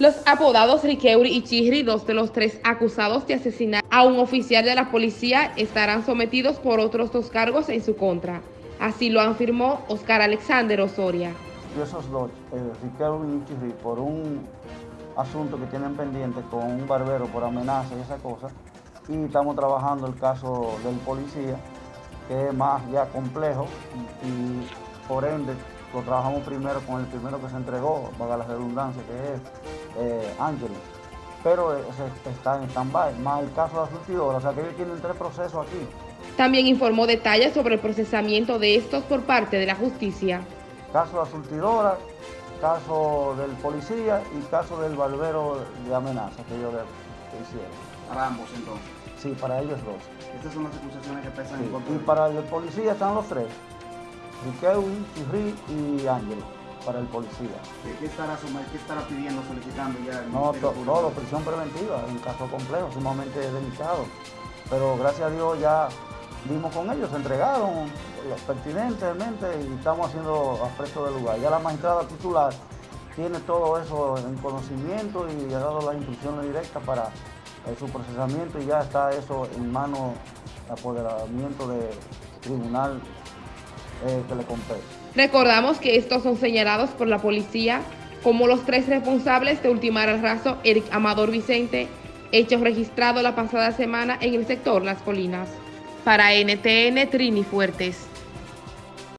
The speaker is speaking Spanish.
Los apodados Riqueuri y Chihri, dos de los tres acusados de asesinar a un oficial de la policía, estarán sometidos por otros dos cargos en su contra. Así lo afirmó Oscar Alexander Osoria. Y esos dos, eh, Riqueuri y Chihri, por un asunto que tienen pendiente con un barbero por amenaza y esa cosa, y estamos trabajando el caso del policía, que es más ya complejo, y por ende lo trabajamos primero con el primero que se entregó, para la redundancia, que es eh, pero está en stand-by, más el caso de la surtidora, o sea que ellos tienen tres procesos aquí. También informó detalles sobre el procesamiento de estos por parte de la justicia. Caso de la surtidora, caso del policía y caso del barbero de amenaza que ellos hicieron. Para ambos entonces. Sí, para ellos dos. Estas son las acusaciones que pesan en contra Y para el policía están los tres. Riquelme, Chirri y Ángel para el policía. ¿Qué estará, qué estará pidiendo, solicitando ya? no, todo, prisión preventiva, un caso complejo, sumamente delicado. Pero gracias a Dios ya vimos con ellos, se entregaron pertinentemente y estamos haciendo apresto del lugar. Ya la magistrada titular tiene todo eso en conocimiento y ha dado las instrucciones directas para eh, su procesamiento y ya está eso en mano de apoderamiento del tribunal eh. Recordamos que estos son señalados por la policía como los tres responsables de ultimar al raso Eric Amador Vicente, hecho registrado la pasada semana en el sector Las Colinas. Para NTN Trini Fuertes.